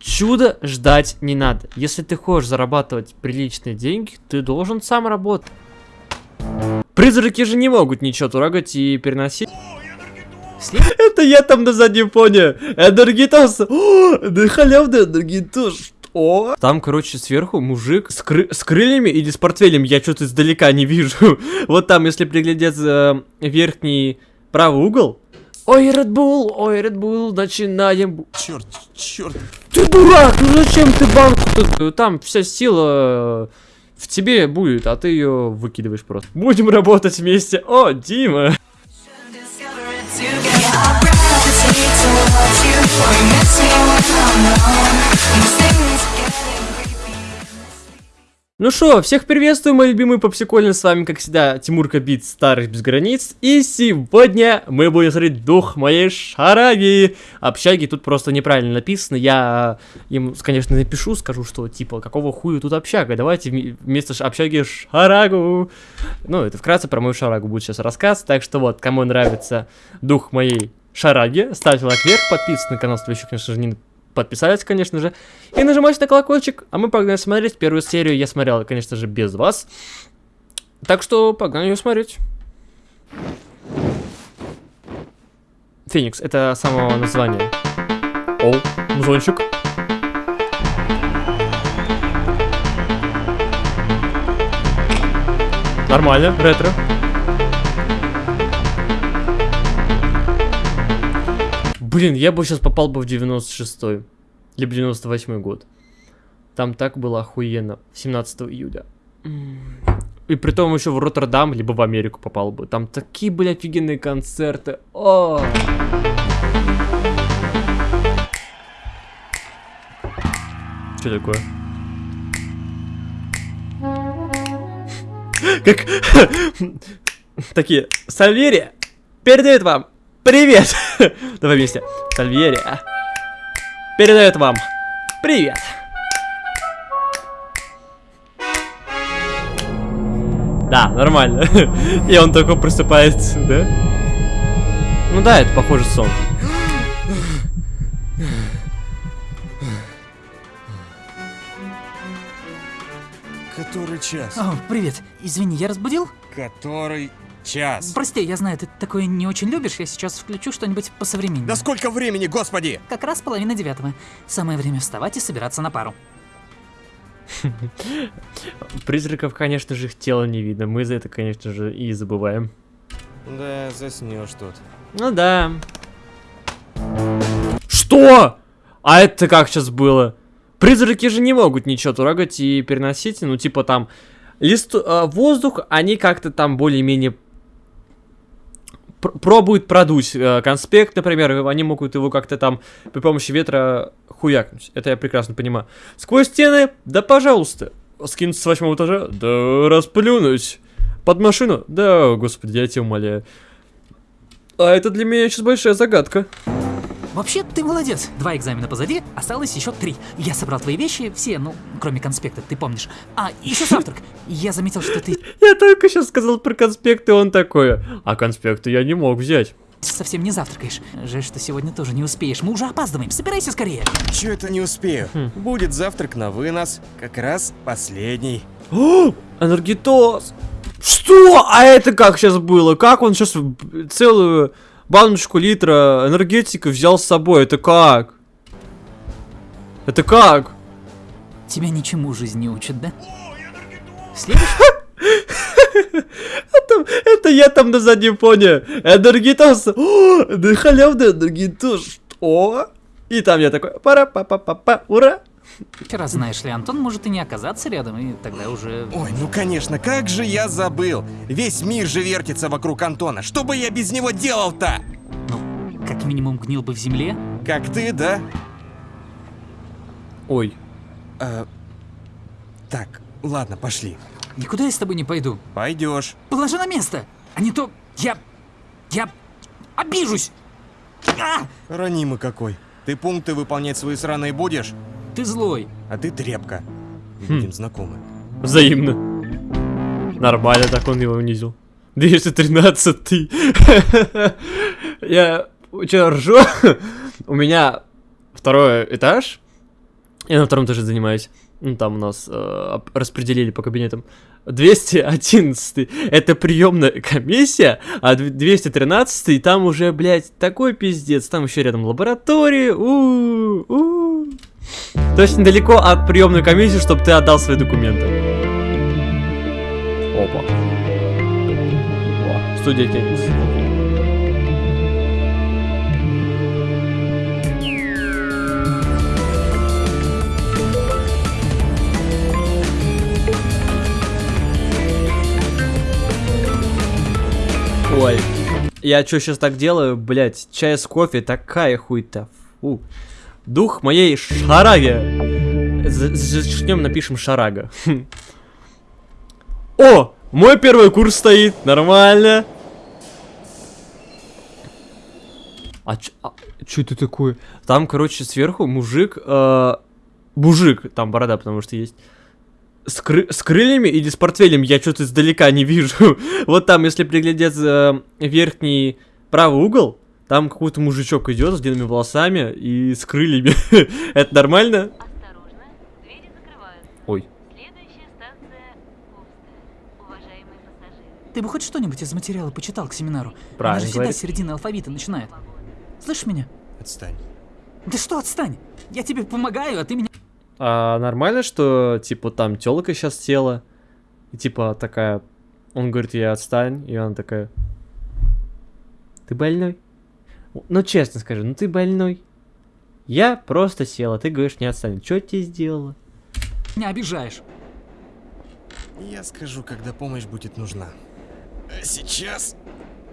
Чудо ждать не надо. Если ты хочешь зарабатывать приличные деньги, ты должен сам работать. Призраки же не могут ничего трогать и переносить. Это я там на заднем фоне. Энергитос. О, Да халявный энергитос. Что? Там, короче, сверху мужик с, кры- с крыльями или с портфелем. Я что-то издалека не вижу. Вот там, если приглядеться э, верхний правый угол. Ой, Red Bull, ой, Red Bull, начинаем. Черт, черт. Ты дурак, ну зачем ты банку тут? Там вся сила э, в тебе будет, а ты ее выкидываешь просто. Будем работать вместе. О, Дима. Ну что, всех приветствую, мои любимые попсикольные, с вами, как всегда, Тимурка Бит, Старых Без Границ, и сегодня мы будем смотреть дух моей шараги. Общаги тут просто неправильно написано, я им, конечно, напишу, скажу, что, типа, какого хуя тут общага, давайте вме- вместо общаги шарагу. Ну, это вкратце про мою шарагу будет сейчас рассказ, так что вот, кому нравится дух моей шараги, ставьте лайк вверх, подписывайтесь на канал, если вы еще, конечно же, не подписались, конечно же, и нажимайте на колокольчик, а мы погнали смотреть. Первую серию я смотрел, конечно же, без вас. Так что погнали ее смотреть. Феникс, это само название. О, музончик. Нормально, ретро. Блин, я бы сейчас попал бы в 96-й. Либо 98 год. Там так было охуенно. 17 июля. И при том еще в Роттердам, либо в Америку попал бы. Там такие были офигенные концерты. О! Что такое? Как... Такие, Сальверия передает вам привет. Давай вместе. Сальверия передает вам привет. Да, нормально. И он только просыпается, да? Ну да, это похоже сон. Который час? О, привет. Извини, я разбудил? Который час? Прости, я знаю, ты такое не очень любишь. Я сейчас включу что-нибудь посовременнее. Да сколько времени, господи? Как раз половина девятого. Самое время вставать и собираться на пару. Призраков, конечно же, их тело не видно. Мы за это, конечно же, и забываем. Да, заснешь тут. Ну да. Что? А это как сейчас было? Призраки же не могут ничего трогать и переносить. Ну, типа там лист, э, воздух, они как-то там более-менее пр- пробуют продуть э, конспект, например, они могут его как-то там при помощи ветра хуякнуть. Это я прекрасно понимаю. Сквозь стены, да пожалуйста. Скинуться с восьмого этажа, да расплюнуть. Под машину, да, господи, я тебя умоляю. А это для меня сейчас большая загадка. Вообще, ты молодец. Два экзамена позади, осталось еще три. Я собрал твои вещи, все, ну, кроме конспекта, ты помнишь. А, еще завтрак. Я заметил, что ты Я только сейчас сказал про конспекты, он такой. А конспекты я не мог взять. совсем не завтракаешь. Жаль, что сегодня тоже не успеешь. Мы уже опаздываем. Собирайся скорее. Чё это не успею? Будет завтрак на вынос. Как раз последний. О, энергетоз. Что? А это как сейчас было? Как он сейчас целую баночку литра энергетика взял с собой? Это как? Это как? Тебя ничему жизнь не учит, да? Следующий? Это, это я там на заднем фоне. Энергетоз. О, да халявный энергетоз. Что? И там я такой, пара па па па па ура. Вчера, знаешь ли, Антон может и не оказаться рядом, и тогда уже... Ой, ну конечно, как же я забыл. Весь мир же вертится вокруг Антона. Что бы я без него делал-то? Ну, как минимум гнил бы в земле. Как ты, да? Ой, А, так, ладно, пошли. Никуда я с тобой не пойду. Пойдешь. Положи на место, а не то я... я обижусь. А! Ранимый какой. Ты пункты выполнять свои сраные будешь, Ты злой. а ты тряпка. Будем знакомы. взаимно. Нормально, так он его унизил. 213 ты. Я что ржу? У меня второй этаж. Я на втором тоже занимаюсь. Ну, там у нас э, распределили по кабинетам. 211 это приемная комиссия, а дв- 213 там уже, блядь, такой пиздец. Там еще рядом лаборатории. у у То есть от приемной комиссии, чтобы ты отдал свои документы. Опа. Студия теннис. Я что сейчас так делаю, блять, чай с кофе, такая хуйта. Фу. Дух моей шараги. За- Зачнем, напишем шарага. Хм. О, мой первый курс стоит, нормально. А, а что это такое? Там, короче, сверху мужик, э, мужик, там борода, потому что есть. С, кры- с крыльями или с портфелем я что-то издалека не вижу. вот там, если приглядеться э, верхний правый угол, там какой-то мужичок идет с длинными волосами и с крыльями. Это нормально? Осторожно, двери закрываются. Ой. Ты бы хоть что-нибудь из материала почитал к семинару? Правильно Она же всегда говорит. с середины алфавита начинает. Слышишь меня? Отстань. Да что, отстань! Я тебе помогаю, а ты меня... А нормально, что, типа, там телка сейчас села, и, типа, такая, он говорит, я отстань, и она такая, ты больной? Ну, честно скажи, ну ты больной? Я просто села, ты говоришь, не отстань. Что тебе сделала? меня обижаешь. Я скажу, когда помощь будет нужна. А сейчас...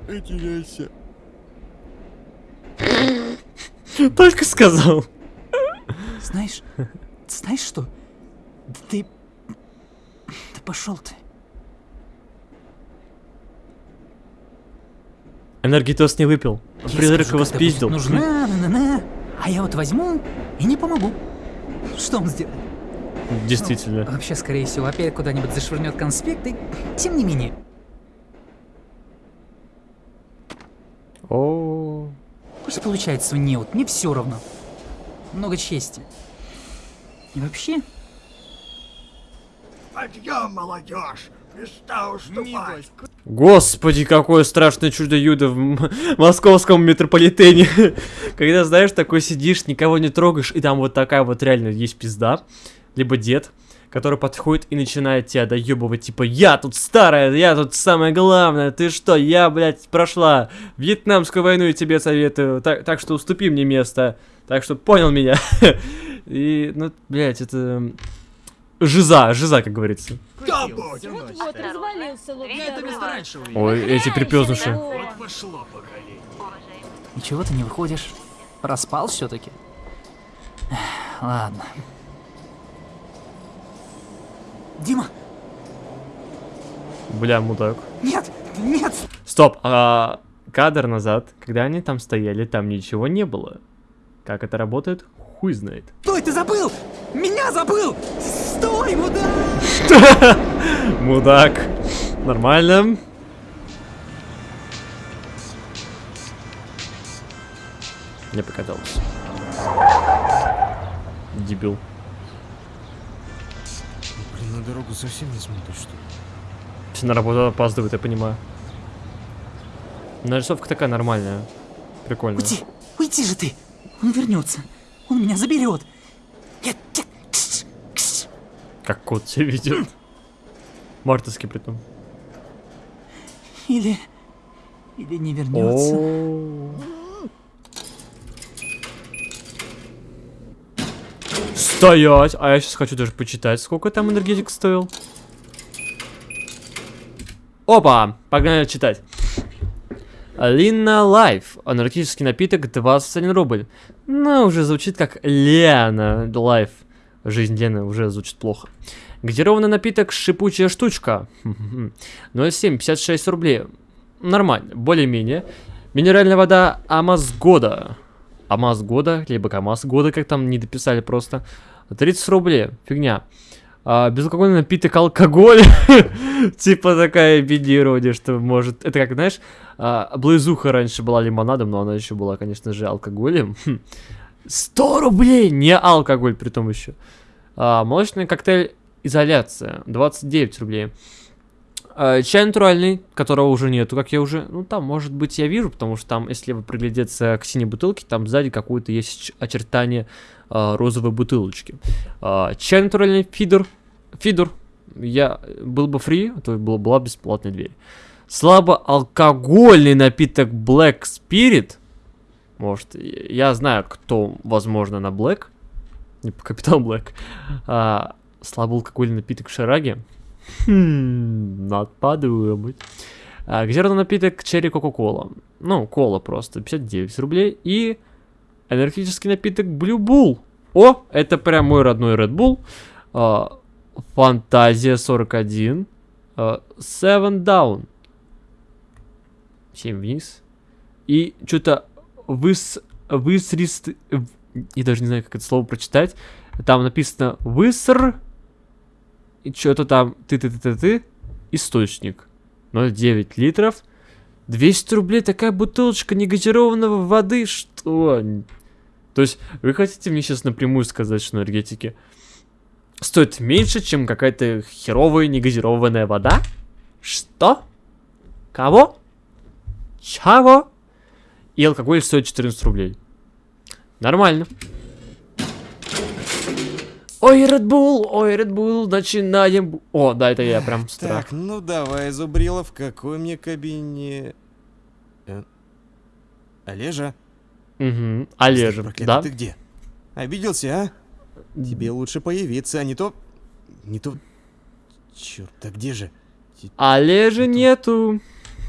Потеряйся. Только сказал. Знаешь, знаешь что? Да Ты... Да пошел ты. Энергетос не выпил. Я Призрак скажу, его спиздил. Нужна, на, на, на. А я вот возьму и не помогу. Что он сделает? Действительно. Вообще, скорее всего, опять куда-нибудь зашвырнет конспекты. Тем не менее. О, Пусть получает свой неуд, мне все равно. Много чести. И вообще, Подъем, молодежь! Места уступать! Господи, какое страшное чудо-юдо в м- московском метрополитене. Когда, знаешь, такой сидишь, никого не трогаешь, и там вот такая вот реально есть пизда, либо дед, который подходит и начинает тебя доебывать, типа, я тут старая, я тут самое главное, ты что, я, блядь, прошла Вьетнамскую войну и тебе советую, так, так что уступи мне место, так что понял меня. И, ну, блядь, это... Жиза, жиза, как говорится. Вот развалился вот Ой, эти припёзнуши. Пошло поколение! Уважаемые ничего ты не выходишь. Проспал все-таки. Ладно. Дима, Бля, мудак. нет, нет! Стоп, а кадр назад, когда они там стояли, там ничего не было. Как это работает, хуй знает. Стой, ты забыл! Меня забыл! Стой, мудак! Мудак. Нормально. Мне показалось. Дебил. Дорогу совсем не смотришь, что ли? Все на работу опаздывает, я понимаю. Нарисовка такая нормальная. Прикольная. Уйди, уйди же ты! Он вернется. Он меня заберет. Я... Как кот себя ведет. Мартовский притом. Или... Или не вернется. О. Стоять! А я сейчас хочу даже почитать, сколько там энергетик стоил. Опа! Погнали читать. Lina Life. Энергетический напиток 21 рубль. Ну, уже звучит как Лена Life. Жизнь Лены уже звучит плохо. Газированный напиток шипучая штучка. 0,7, 56 рублей. Нормально, более-менее. Минеральная вода Амаз года. Амаз года, либо КамАЗ года, как там не дописали просто. 30 рублей, фигня. А, безалкогольный напиток алкоголь. типа такая бедирование, что может... Это как, знаешь, а, близуха раньше была лимонадом, но она еще была, конечно же, алкоголем. Хм. 100 рублей! Не алкоголь, при том еще. А, молочный коктейль изоляция, 29 рублей. А, чай натуральный, которого уже нету, как я уже... Ну, там, может быть, я вижу, потому что там, если вы приглядеться к синей бутылке, там сзади какое-то есть очертание а, розовой бутылочки. А, чай натуральный фидер. Фидер. Я был бы фри, то была, была бесплатная дверь. Слабоалкогольный напиток Black Spirit. Может, я знаю, кто, возможно, на Black. Не по Капитан Блэк. А, слабоалкогольный напиток Шараги. Хм, надо подумать. А, газированный напиток Черри Кока-Кола. Ну, кола просто, 59 рублей. И энергетический напиток Blue Bull. О, это прям мой родной Red Bull. А, Фантазия 41. а, Seven Down. 7 вниз. И что-то выс... Высрист... Я даже не знаю, как это слово прочитать. Там написано выср... И что-то там ты-ты-ты-ты-ты. Источник. 0,9 литров. 200 рублей такая бутылочка негазированного воды. Что? То есть вы хотите мне сейчас напрямую сказать, что энергетики стоит меньше, чем какая-то херовая негазированная вода? Что? Кого? Чего? И алкоголь стоит 14 рублей. Нормально. Ой, Red Bull, ой, Red Bull, начинаем. О, да, это я прям с утра. Так, ну давай, Зубрилов, какой мне кабине... Э, Олежа? Угу. Олежа, Проклятый, да? Ты где? Обиделся, а? Тебе лучше появиться, а не то... Не то... Черт, да где же? Олежа нету.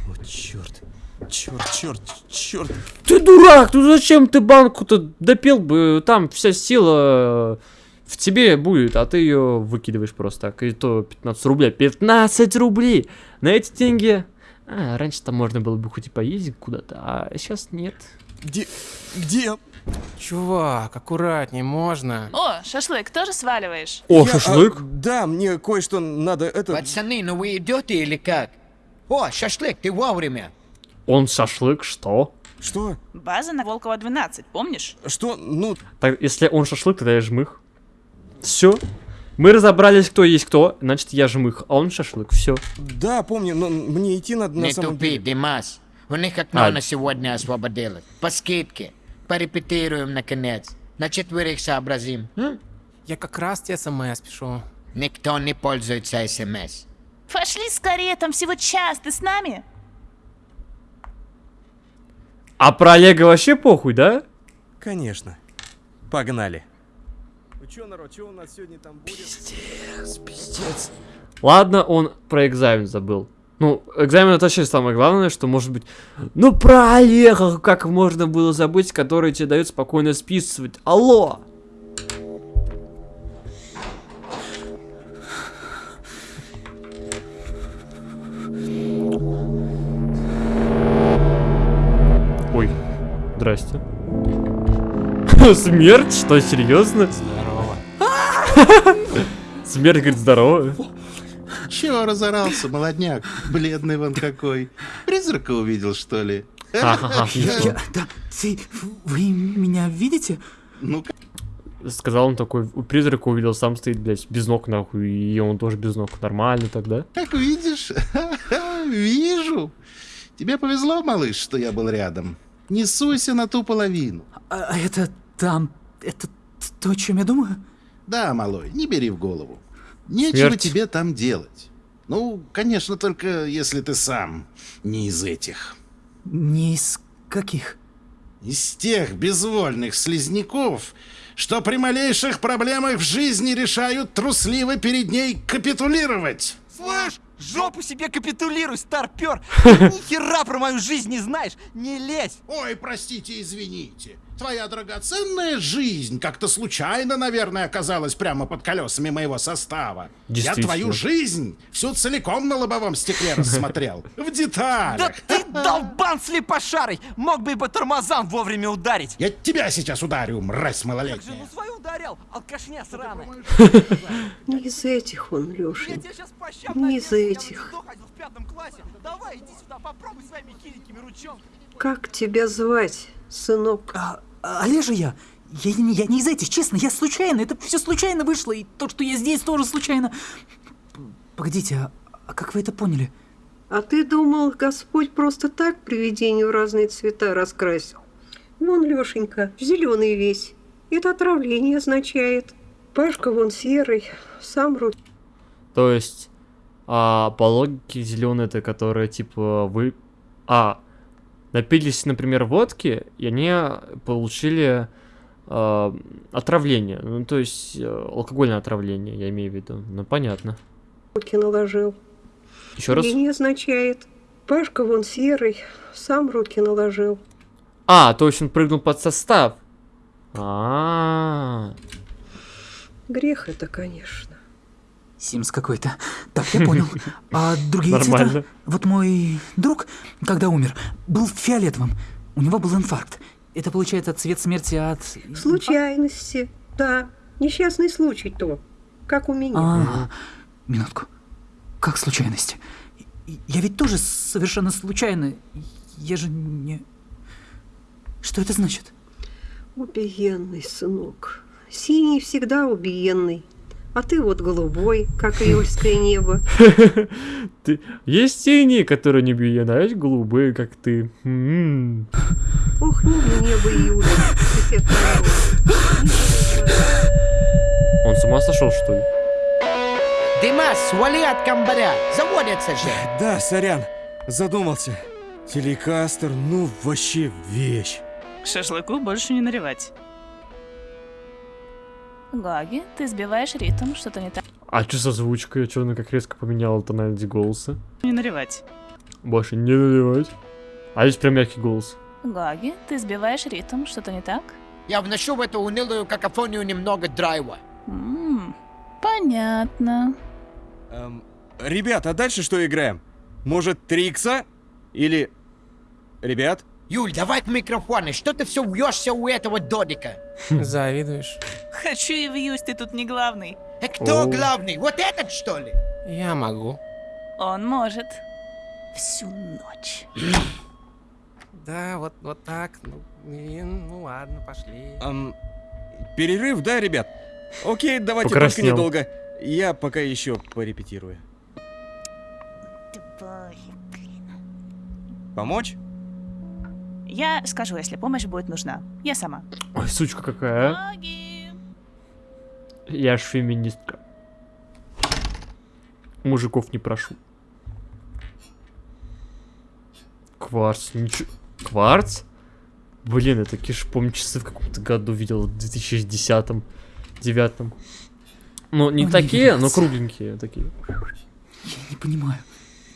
О, черт. Черт, черт, черт. Ты дурак, ну зачем ты банку-то допил бы? Там вся сила в тебе будет, а ты ее выкидываешь просто так. И то 15 рублей. 15 рублей! На эти деньги... А, раньше там можно было бы хоть и поездить куда-то, а сейчас нет. Где... Где? Чувак, аккуратней, можно? О, шашлык тоже сваливаешь? О, Я, шашлык? а, да, мне кое-что надо, это... Пацаны, ну вы идете или как? О, шашлык, ты вовремя. Он шашлык, что? Что? База на Волкова 12, помнишь? Что? Ну, Так, если он шашлык, тогда я жмых. Все. Мы разобрались, кто есть кто, значит я жмых, а он шашлык, все. да, помню, но мне идти надо на Не самом тупи, деле. Димас. У них окно А. на сегодня освободилось. По скидке. Порепетируем, наконец. На четверых сообразим. м? Я как раз тебе смс пишу. Никто не пользуется СМС. Пошли скорее, там всего час, ты с нами? А про Олега вообще похуй, да? Конечно. Погнали. Чё, народ, чё у нас сегодня там будет? Пиздец, пиздец. Ладно, он про экзамен забыл. Ну, экзамен это вообще самое главное, что может быть... Ну, про Олега как можно было забыть, который тебе дает спокойно списывать. Алло! Ой, здрасте. Смерть? Что, серьезно? Смерть говорит здорово. Чего разорался, молодняк? Бледный вон какой. Призрака увидел, что ли? Ха-ха-ха, смешно. Да, ты, вы меня видите? Ну, Сказал он такой, у призрака увидел, сам стоит, блядь, без ног нахуй, и он тоже без ног. Нормально тогда. как видишь, вижу. Тебе повезло, малыш, что я был рядом. Не суйся на ту половину. А, а это там, это то, о чем я думаю? Да, малой, не бери в голову. Нечего Смерть. тебе там делать. Ну, конечно, только если ты сам не из этих. Не из каких? Из тех безвольных слизняков, что при малейших проблемах в жизни решают трусливо перед ней капитулировать. Слышь, жопу себе капитулируй, старпер! Ни хера про мою жизнь не знаешь, не лезь! Ой, простите, извините. Твоя драгоценная жизнь как-то случайно, наверное, оказалась прямо под колесами моего состава. Я твою жизнь всю целиком на лобовом стекле рассмотрел. В деталях. Да ты долбан слепошарый! Мог бы и по тормозам вовремя ударить! Я тебя сейчас ударю, мразь Как же, малолетняя. ну свою ударял, алкашня сраная! Не из этих он, Я Леша. Не из этих. Ручонками! Как тебя звать, сынок? А, а, Олежа я. Я, не- я не из этих, честно, я случайно, это все случайно вышло, и то, что я здесь, тоже случайно. Погодите, а, а как вы это поняли? А ты думал, Господь просто так привидению разные цвета раскрасил? Вон, Лешенька, зеленый весь. Это отравление означает. Пашка вон серый, сам руки. То есть, а, по логике зеленые это которые типа вы, а, напились, например, водки, и они получили а, отравление. Ну, то есть, э, алкогольное отравление, я имею в виду. Ну, понятно. руки наложил. Еще раз. Не означает. Пашка вон серый, сам руки наложил. А, то есть он прыгнул под состав. А, Грех это, конечно. Симс какой-то. Так, я понял. А другие Нормально. цвета? Вот мой друг, когда умер, был фиолетовым. У него был инфаркт. Это получается цвет смерти от... Случайности, да. Несчастный случай то, как у меня. А, минутку. Как случайность? И- Я ведь тоже совершенно случайно. Я же не... Что это значит? Убиенный, сынок. Синий всегда убиенный. А ты вот голубой, как июльское небо. ты... Есть синие, которые не бьют, а есть голубые, как ты. М. Ох, не небо июля. Он с ума сошел, что ли? Димас, свали от комбаря, заводятся же. Да, сорян, задумался. Телекастер, ну вообще вещь. Шашлыку больше не наливать. Гаги, ты сбиваешь ритм, что-то не так. А что с озвучкой? Что она как резко поменяла тональность голоса? Не наливать. Больше не наливать. А здесь прям мягкий голос. Гаги, ты сбиваешь ритм, что-то не так? Я вношу в эту унылую какофонию немного драйва. М, понятно. Эм, ребят, а дальше что играем? Может, Трикса? Или... Ребят? Юль, давай к микрофону, что ты все вьешься у этого додика? Завидуешь? Хочу и вьюсь, ты тут не главный. А кто О. главный? Вот этот, что ли? Я могу. Он может. Всю ночь. Да, вот, вот так. Ну, и, ну ладно, пошли. Эм, перерыв, да, ребят? Окей, давайте только Покраснел. недолго. Я пока еще порепетирую. Помочь? Я скажу, если помощь будет нужна. Я сама. Ой, сучка какая, а? Гаги. Я ж феминистка. Мужиков не прошу. Кварц, ничего. Кварц? Блин, я такие же, помню, часы в каком-то году видел, в 2010-м, девятом. Ну, не Ой, такие, но девятнадцать. кругленькие такие. Я не понимаю.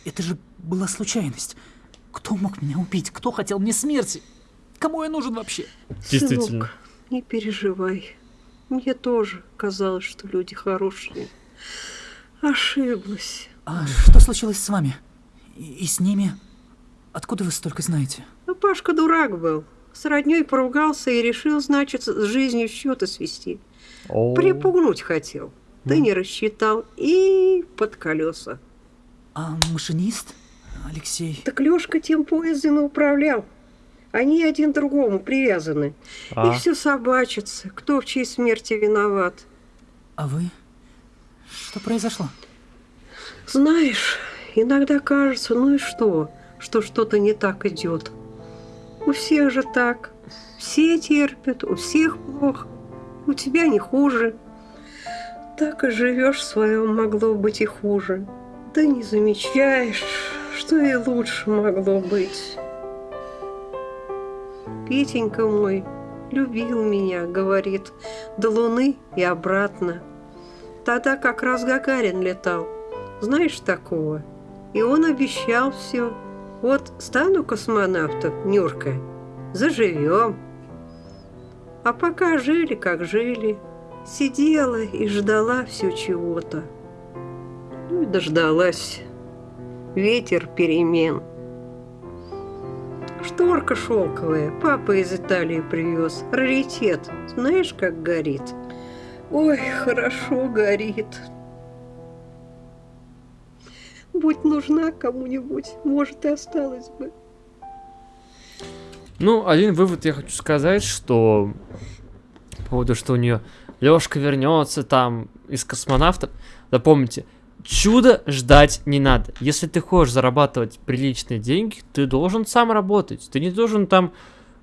Это же была случайность. Кто мог меня убить? Кто хотел мне смерти? Кому я нужен вообще? Действительно. Сынок, не переживай. Мне тоже казалось, что люди хорошие. Ошиблась. А что случилось с вами? И, и с ними? Откуда вы столько знаете? А Пашка дурак был. С роднёй поругался и решил, значит, с жизнью счеты свести. О, Припугнуть хотел. Да не рассчитал. И под колеса. А машинист? Алексей. Так Лёшка тем поездом и управлял. Они один другому привязаны. А. И все собачится. Кто в чьей смерти виноват? А вы? Что произошло? Знаешь, иногда кажется, ну и что, что что-то не так идет. У всех же так. Все терпят, у всех плохо. У тебя не хуже. Так и живешь своем, могло быть и хуже. Да не замечаешь, что и лучше могло быть. Петенька мой любил меня, говорит, до луны и обратно. Тогда как раз Гагарин летал. Знаешь такого? И он обещал все. Вот стану космонавтом, Нюрка, заживем. А пока жили, как жили, сидела и ждала все чего-то. Ну и дождалась. Ветер перемен. Шторка шелковая, папа из Италии привез. Раритет. Знаешь, как горит? Ой, хорошо горит. Будь нужна кому-нибудь, может, и осталась бы. Ну, один вывод я хочу сказать, что по поводу, что у нее Лешка вернется там из космонавта. Запомните, чудо ждать не надо. Если ты хочешь зарабатывать приличные деньги, ты должен сам работать. Ты не должен там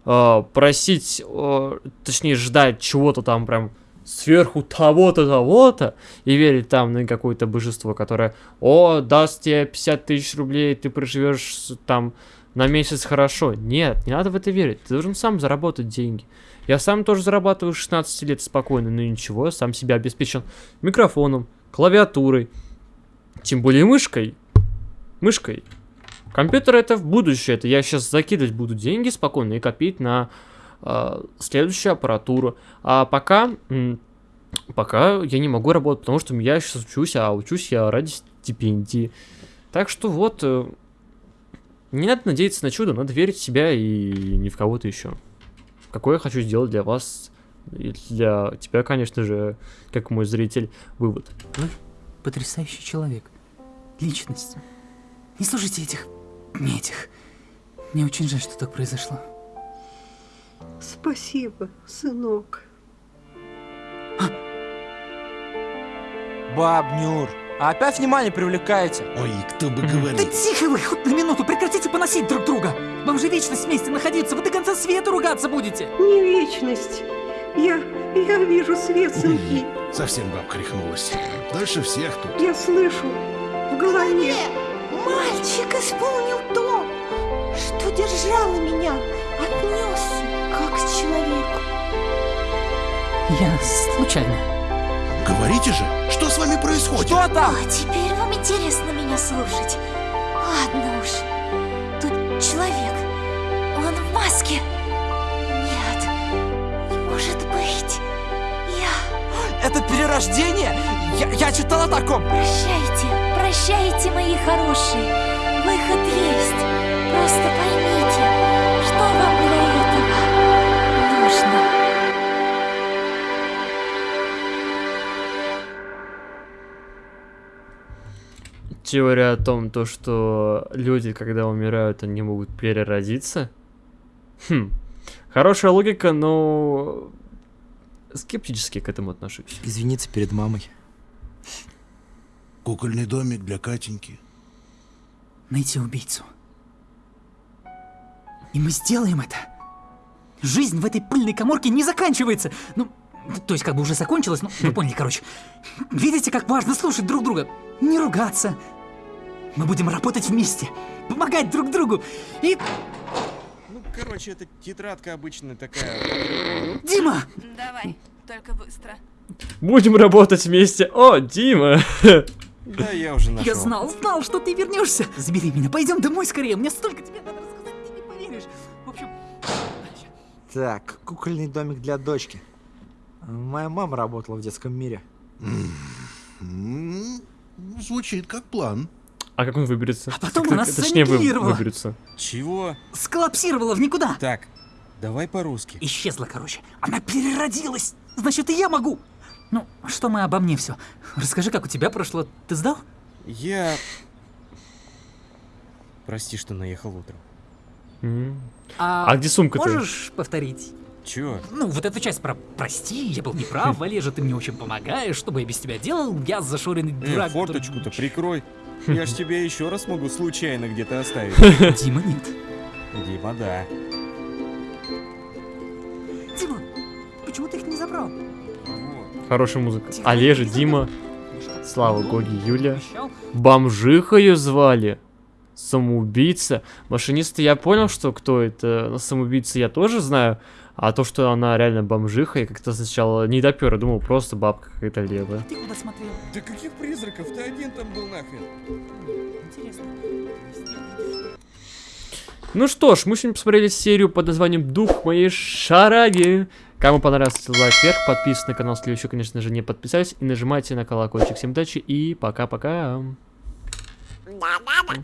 э, просить, э, точнее ждать чего-то там прям сверху того-то, того-то, и верить там на какое-то божество, которое, о, даст тебе 50 тысяч рублей, ты проживешь там на месяц хорошо. Нет, не надо в это верить. Ты должен сам заработать деньги. Я сам тоже зарабатываю с 16 лет спокойно, но ничего, сам себя обеспечен микрофоном, клавиатурой, тем более мышкой. Мышкой. Компьютер это в будущее. Это я сейчас закидывать буду деньги спокойно и копить на э, следующую аппаратуру. А пока, пока я не могу работать, потому что я сейчас учусь, а учусь я ради стипендии. Так что вот, э, не надо надеяться на чудо, надо верить в себя и не в кого-то еще. Какой я хочу сделать для вас, и для тебя, конечно же, как мой зритель, вывод. Потрясающий человек. Личность. Не слушайте этих... не этих. Мне очень жаль, что так произошло. Спасибо, сынок. Баб Нюр, а опять внимание привлекаете? Ой, кто бы Да говорил. тихо вы, хоть на минуту, прекратите поносить друг друга. Вам же вечность вместе находиться, вы до конца света ругаться будете. Не вечность. Я, я вижу свет, сынки. Совсем бабка рехнулась. Дальше всех тут. Я слышу в голове. Мальчик исполнил то, что держало меня, отнесся, как к человеку. Я случайно. Говорите же, что с вами происходит? Что там? А теперь вам интересно меня слушать. Ладно уж. Тут человек. Он в маске. Нет, не может быть. Я... Это перерождение? Я, я читал о таком. Прощайте, прощайте, мои хорошие. Выход есть. Просто поймите, что вам для этого нужно. Теория о том, то, что люди, когда умирают, они могут переродиться. Хм. Хорошая логика, но скептически к этому отношусь. Извиниться перед мамой. Кукольный домик для Катеньки. Найти убийцу. И мы сделаем это. Жизнь в этой пыльной коморке не заканчивается. Ну, то есть как бы уже закончилась, ну, вы поняли, короче. Видите, как важно слушать друг друга, не ругаться. Мы будем работать вместе, помогать друг другу. И... Ну, короче, это тетрадка обычная такая. Дима! Давай, только быстро. Будем работать вместе. О, Дима! Да, я уже нашел. Я знал, знал, что ты вернешься. Забери меня, пойдем домой скорее. Мне столько тебе надо рассказать, ты не поверишь. В общем, Так, кукольный домик для дочки. Моя мама работала в детском мире. М, Звучит как план. А как он выберется? А потом Как- она Точнее, вы, санитировала. выберется. Чего? сколлапсировала в никуда. Так, давай по-русски. Исчезла, короче. Она переродилась. Значит, и я могу. Ну, что мы обо мне все? Расскажи, как у тебя прошло. Ты сдал? Я... Прости, что наехал утром. М. А где сумка-то? Можешь повторить? Чё? Ну, вот эту часть про «прости, я был неправ, Валежа, ты мне очень помогаешь, что бы я без тебя делал, я зашоренный Э, дурак». который- форточку-то прикрой. Я ж тебя еще раз могу случайно где-то оставить. Дима, нет. Дима, да. Дима, почему ты их не забрал? Хорошая музыка. Олежа, Дима, Слава, Гоги, Юля. Обещал. Бомжиха ее звали. Самоубийца. Машиниста я понял, что кто это. Но Самоубийца я тоже знаю. А то, что она реально бомжиха, я как-то сначала не допер, я думал, просто бабка какая-то левая. Ты куда смотрел? Да каких призраков? Ты один там был нахрен. Интересно. Ну что ж, мы сегодня посмотрели серию под названием «Дух моей шараги». Кому понравился, лайк вверх, подписывайтесь на канал, если еще, конечно же, не подписались, и нажимайте на колокольчик. Всем удачи и пока-пока. Да-да-да.